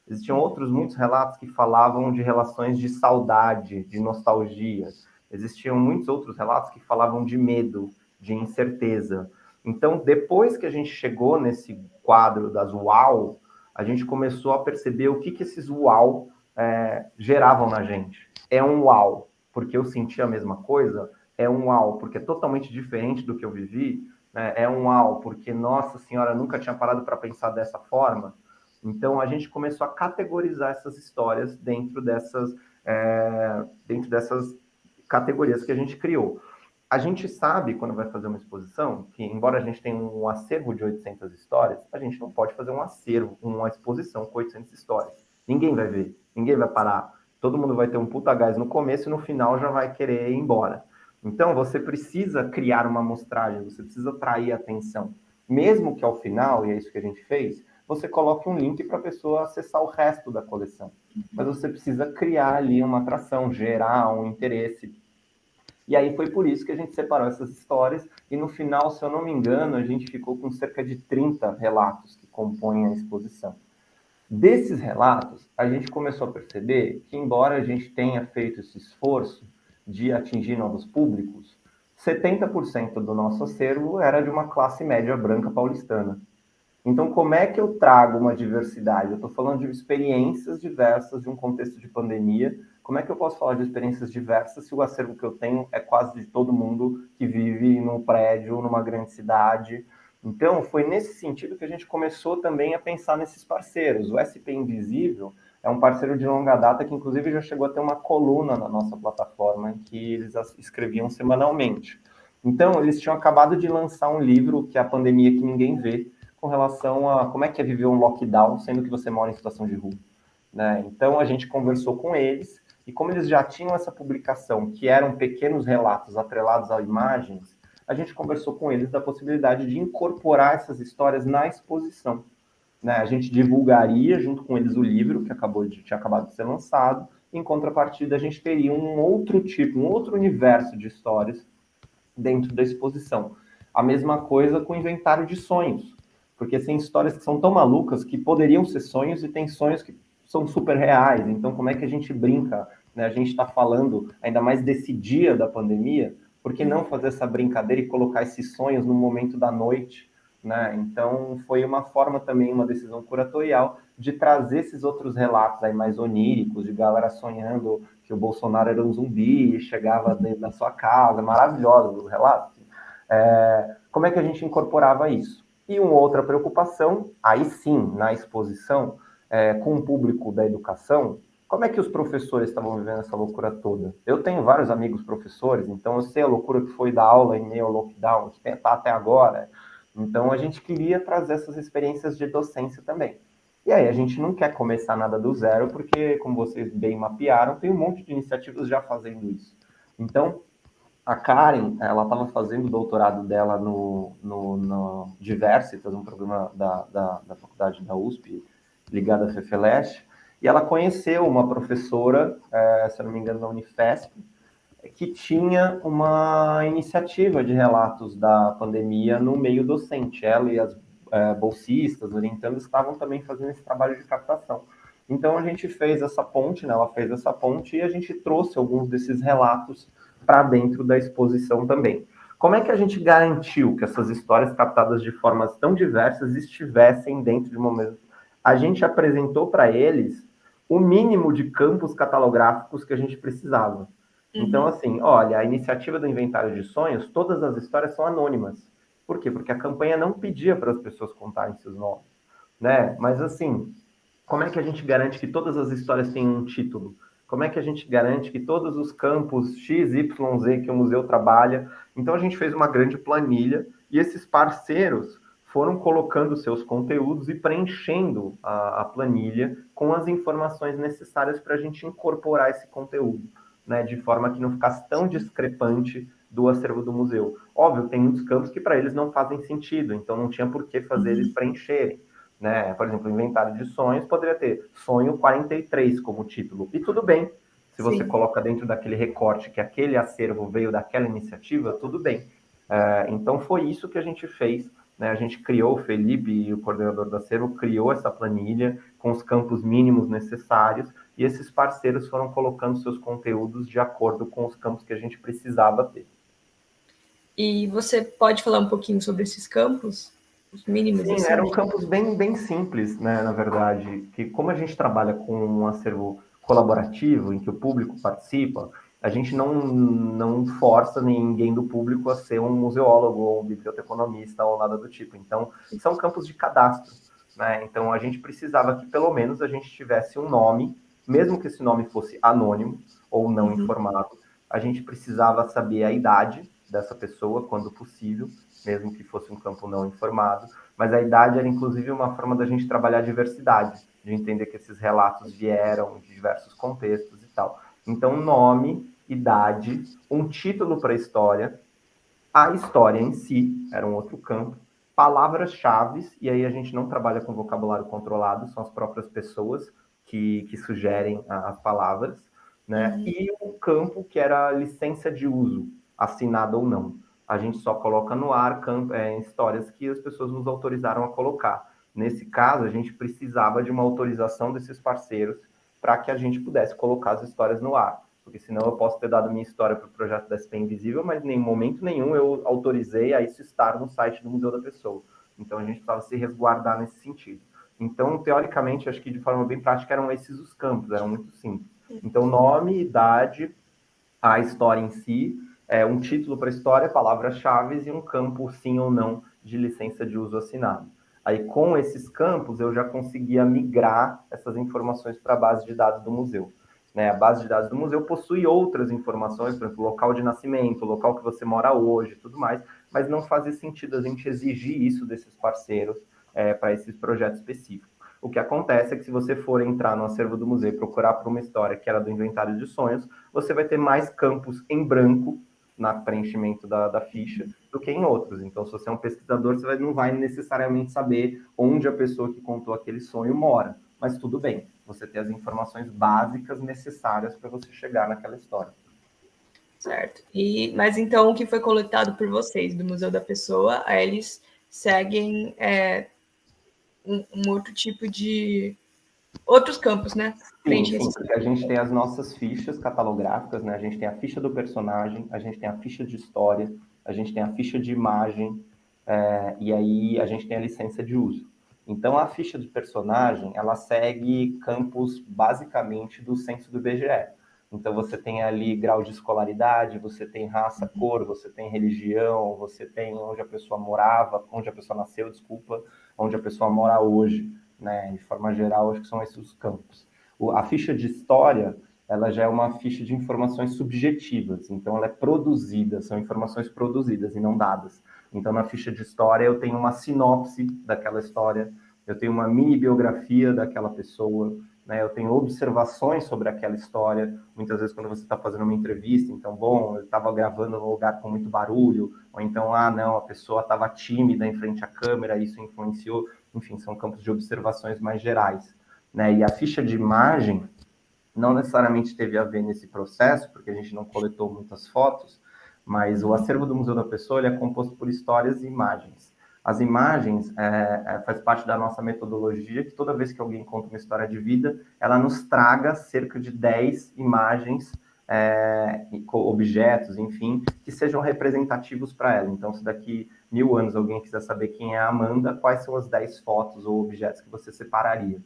Existiam outros muitos relatos que falavam de relações de saudade, de nostalgia. Existiam muitos outros relatos que falavam de medo, de incerteza. Então, depois que a gente chegou nesse quadro das UAU, a gente começou a perceber o que, que esses UAU é, geravam na gente. É um UAU, porque eu senti a mesma coisa, é um UAU, porque é totalmente diferente do que eu vivi, né? é um UAU, porque, nossa senhora, nunca tinha parado para pensar dessa forma. Então, a gente começou a categorizar essas histórias dentro dessas, é, dentro dessas categorias que a gente criou. A gente sabe, quando vai fazer uma exposição, que embora a gente tenha um acervo de 800 histórias, a gente não pode fazer um acervo, uma exposição com 800 histórias. Ninguém vai ver, ninguém vai parar. Todo mundo vai ter um puta gás no começo e no final já vai querer ir embora. Então, você precisa criar uma amostragem, você precisa atrair atenção. Mesmo que ao final, e é isso que a gente fez, você coloque um link para a pessoa acessar o resto da coleção. Mas você precisa criar ali uma atração, gerar um interesse e aí foi por isso que a gente separou essas histórias, e no final, se eu não me engano, a gente ficou com cerca de 30 relatos que compõem a exposição. Desses relatos, a gente começou a perceber que, embora a gente tenha feito esse esforço de atingir novos públicos, 70% do nosso acervo era de uma classe média branca paulistana. Então, como é que eu trago uma diversidade? Eu estou falando de experiências diversas de um contexto de pandemia, como é que eu posso falar de experiências diversas se o acervo que eu tenho é quase de todo mundo que vive num prédio, numa grande cidade? Então, foi nesse sentido que a gente começou também a pensar nesses parceiros. O SP Invisível é um parceiro de longa data que, inclusive, já chegou a ter uma coluna na nossa plataforma que eles escreviam semanalmente. Então, eles tinham acabado de lançar um livro que é a pandemia que ninguém vê, com relação a como é que é viver um lockdown, sendo que você mora em situação de rua. Né? Então, a gente conversou com eles e como eles já tinham essa publicação, que eram pequenos relatos atrelados a imagens, a gente conversou com eles da possibilidade de incorporar essas histórias na exposição. Né? A gente divulgaria junto com eles o livro, que acabou de, tinha acabado de ser lançado, em contrapartida, a gente teria um outro tipo, um outro universo de histórias dentro da exposição. A mesma coisa com o inventário de sonhos, porque tem histórias que são tão malucas que poderiam ser sonhos e tem sonhos que são super reais. Então, como é que a gente brinca? Né? A gente está falando ainda mais desse dia da pandemia, por que não fazer essa brincadeira e colocar esses sonhos no momento da noite? Né? Então, foi uma forma também, uma decisão curatorial, de trazer esses outros relatos aí mais oníricos, de galera sonhando que o Bolsonaro era um zumbi e chegava dentro da sua casa, maravilhosos os relatos. É, como é que a gente incorporava isso? E uma outra preocupação, aí sim, na exposição, é, com o público da educação, como é que os professores estavam vivendo essa loucura toda? Eu tenho vários amigos professores, então eu sei a loucura que foi da aula em meio ao lockdown, que está até agora. Então a gente queria trazer essas experiências de docência também. E aí a gente não quer começar nada do zero, porque, como vocês bem mapearam, tem um monte de iniciativas já fazendo isso. Então, a Karen, ela estava fazendo o doutorado dela no, no, no Diversitas, um programa da, da, da faculdade da USP, ligada à FEFELESH, e ela conheceu uma professora, é, se eu não me engano, da Unifesp, que tinha uma iniciativa de relatos da pandemia no meio docente. Ela e as é, bolsistas, orientandos, estavam também fazendo esse trabalho de captação. Então a gente fez essa ponte, né? ela fez essa ponte e a gente trouxe alguns desses relatos para dentro da exposição também. Como é que a gente garantiu que essas histórias captadas de formas tão diversas estivessem dentro de uma mesma a gente apresentou para eles o mínimo de campos catalográficos que a gente precisava. Uhum. Então, assim, olha, a iniciativa do Inventário de Sonhos, todas as histórias são anônimas. Por quê? Porque a campanha não pedia para as pessoas contarem seus nomes, né? Mas, assim, como é que a gente garante que todas as histórias têm um título? Como é que a gente garante que todos os campos X, Y, Z que o museu trabalha? Então, a gente fez uma grande planilha e esses parceiros foram colocando seus conteúdos e preenchendo a, a planilha com as informações necessárias para a gente incorporar esse conteúdo, né, de forma que não ficasse tão discrepante do acervo do museu. Óbvio, tem muitos campos que para eles não fazem sentido, então não tinha por que fazer eles preencherem. Né? Por exemplo, o inventário de sonhos poderia ter sonho 43 como título, e tudo bem. Se você Sim. coloca dentro daquele recorte que aquele acervo veio daquela iniciativa, tudo bem. É, então foi isso que a gente fez né, a gente criou, o Felipe e o coordenador da Acervo criou essa planilha com os campos mínimos necessários e esses parceiros foram colocando seus conteúdos de acordo com os campos que a gente precisava ter. E você pode falar um pouquinho sobre esses campos? Os mínimos? Sim, assim? eram campos bem, bem simples, né, na verdade, que como a gente trabalha com um acervo colaborativo, em que o público participa, a gente não, não força ninguém do público a ser um museólogo ou um biblioteconomista ou nada do tipo. Então, são campos de cadastro. Né? Então, a gente precisava que pelo menos a gente tivesse um nome, mesmo que esse nome fosse anônimo ou não uhum. informado, a gente precisava saber a idade, dessa pessoa, quando possível, mesmo que fosse um campo não informado, mas a idade era inclusive uma forma da gente trabalhar a diversidade, de entender que esses relatos vieram de diversos contextos e tal. Então, nome, idade, um título para a história, a história em si, era um outro campo, palavras-chave, e aí a gente não trabalha com vocabulário controlado, são as próprias pessoas que, que sugerem as palavras, né? Uhum. E o campo que era licença de uso, assinada ou não. A gente só coloca no ar campo, é, histórias que as pessoas nos autorizaram a colocar. Nesse caso, a gente precisava de uma autorização desses parceiros para que a gente pudesse colocar as histórias no ar. Porque senão eu posso ter dado minha história para o projeto da SP Invisível, mas em momento nenhum eu autorizei a isso estar no site do Museu da Pessoa. Então a gente precisava se resguardar nesse sentido. Então, teoricamente, acho que de forma bem prática eram esses os campos, eram muito simples. Então, nome, idade, a história em si, é, um título para a história, palavras-chave e um campo sim ou não de licença de uso assinado. Aí, com esses campos, eu já conseguia migrar essas informações para a base de dados do museu. Né? A base de dados do museu possui outras informações, por exemplo, local de nascimento, local que você mora hoje, tudo mais, mas não fazia sentido a gente exigir isso desses parceiros é, para esses projetos específicos. O que acontece é que se você for entrar no acervo do museu e procurar por uma história que era do inventário de sonhos, você vai ter mais campos em branco no preenchimento da, da, ficha do que em outros. Então, se você é um pesquisador, você vai, não vai necessariamente saber onde a pessoa que contou aquele sonho mora. Mas tudo bem, você tem as informações básicas necessárias para você chegar naquela história. Certo. E, mas então, o que foi coletado por vocês do Museu da Pessoa, eles seguem é, um, um outro tipo de outros campos, né? Sim, sim, a gente tem as nossas fichas catalográficas, né? A gente tem a ficha do personagem, a gente tem a ficha de história, a gente tem a ficha de imagem, é, e aí a gente tem a licença de uso. Então, a ficha do personagem, ela segue campos basicamente do censo do IBGE. Então, você tem ali grau de escolaridade, você tem raça, cor, você tem religião, você tem onde a pessoa morava, onde a pessoa nasceu, desculpa, onde a pessoa mora hoje, né? De forma geral, acho que são esses os campos. O, a ficha de história, ela já é uma ficha de informações subjetivas, então ela é produzida, são informações produzidas e não dadas. Então, na ficha de história, eu tenho uma sinopse daquela história, eu tenho uma mini biografia daquela pessoa, né? Eu tenho observações sobre aquela história. Muitas vezes, quando você está fazendo uma entrevista, então, bom, eu estava gravando num lugar com muito barulho, ou então, ah, não, a pessoa estava tímida em frente à câmera, isso influenciou. Enfim, são campos de observações mais gerais. Né? E a ficha de imagem não necessariamente teve a ver nesse processo, porque a gente não coletou muitas fotos, mas o acervo do Museu da Pessoa é composto por histórias e imagens. As imagens é, é, faz parte da nossa metodologia, que toda vez que alguém conta uma história de vida, ela nos traga cerca de 10 imagens, é, objetos, enfim, que sejam representativos para ela. Então, se daqui mil anos alguém quiser saber quem é a Amanda, quais são as 10 fotos ou objetos que você separaria?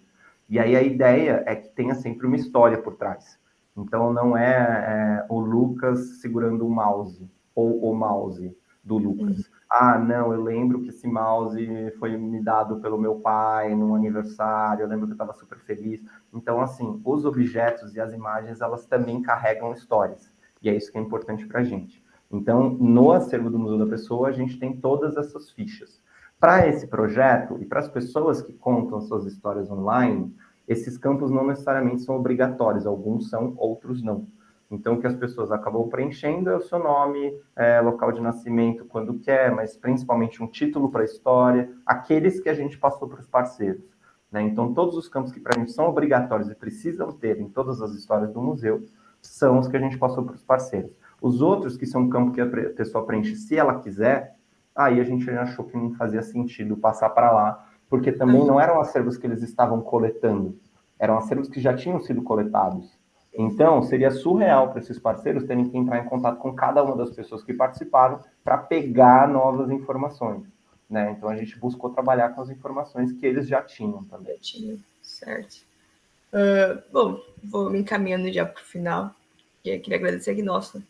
E aí a ideia é que tenha sempre uma história por trás. Então, não é, é o Lucas segurando o mouse, ou o mouse do Lucas. Uhum ah, não, eu lembro que esse mouse foi me dado pelo meu pai num aniversário, eu lembro que eu estava super feliz. Então, assim, os objetos e as imagens, elas também carregam histórias. E é isso que é importante para a gente. Então, no acervo do Museu da Pessoa, a gente tem todas essas fichas. Para esse projeto e para as pessoas que contam suas histórias online, esses campos não necessariamente são obrigatórios, alguns são, outros não. Então, o que as pessoas acabam preenchendo é o seu nome, é, local de nascimento, quando quer, mas principalmente um título para a história, aqueles que a gente passou para os parceiros. Né? Então, todos os campos que para gente são obrigatórios e precisam ter em todas as histórias do museu são os que a gente passou para os parceiros. Os outros, que são campo que a pessoa preenche se ela quiser, aí a gente achou que não fazia sentido passar para lá, porque também não eram acervos que eles estavam coletando, eram acervos que já tinham sido coletados. Então, seria surreal para esses parceiros terem que entrar em contato com cada uma das pessoas que participaram para pegar novas informações. Né? Então, a gente buscou trabalhar com as informações que eles já tinham também. Já tinham, certo. Uh, bom, vou me encaminhando já para o final. E queria agradecer aqui, nossa,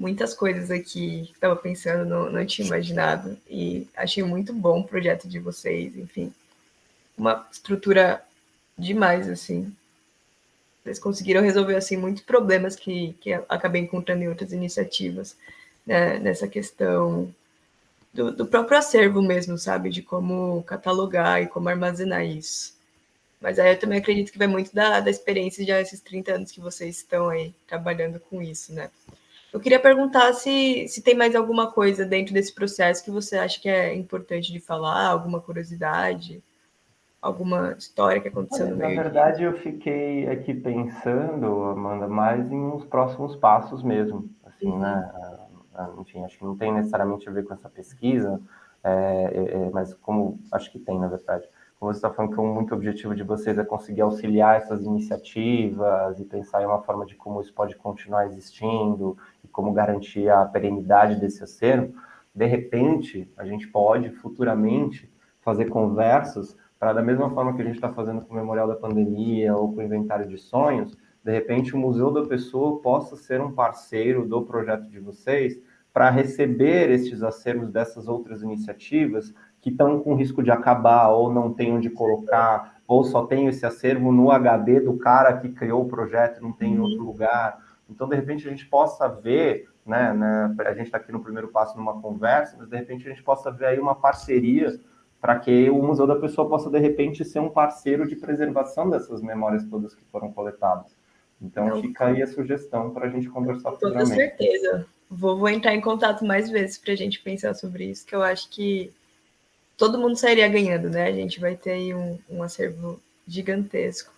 muitas coisas aqui que estava pensando, não, não tinha imaginado. E achei muito bom o projeto de vocês, enfim. Uma estrutura demais, assim. Eles conseguiram resolver assim muitos problemas que, que acabei encontrando em outras iniciativas. né, nessa questão do, do, próprio acervo mesmo, sabe? De como catalogar e como armazenar isso. Mas aí eu também acredito que vai muito da, da experiência de esses 30 anos que vocês estão aí trabalhando com isso, né? Eu queria perguntar se, se tem mais alguma coisa dentro desse processo que você acha que é importante de falar, alguma curiosidade, alguma história que aconteceu Olha, no meio. Na verdade, eu fiquei aqui pensando, Amanda, mais em uns próximos passos mesmo, assim, uhum. né? Ah, enfim, acho que não tem necessariamente a ver com essa pesquisa, é, é, é mas como acho que tem, na verdade como você está falando que um muito objetivo de vocês é conseguir auxiliar essas iniciativas e pensar em uma forma de como isso pode continuar existindo como garantir a perenidade desse acervo, de repente, a gente pode futuramente fazer conversas para, da mesma forma que a gente está fazendo com o Memorial da Pandemia ou com o Inventário de Sonhos, de repente o Museu da Pessoa possa ser um parceiro do projeto de vocês para receber estes acervos dessas outras iniciativas que estão com risco de acabar ou não tem onde colocar, ou só tem esse acervo no HD do cara que criou o projeto, não tem em outro lugar. Então, de repente, a gente possa ver, né, né a gente está aqui no primeiro passo numa conversa, mas de repente a gente possa ver aí uma parceria para que o Museu da Pessoa possa, de repente, ser um parceiro de preservação dessas memórias todas que foram coletadas. Então, fica aí a sugestão para a gente conversar Com toda certeza. Vou, vou entrar em contato mais vezes para a gente pensar sobre isso, que eu acho que todo mundo sairia ganhando, né? A gente vai ter aí um, um acervo gigantesco.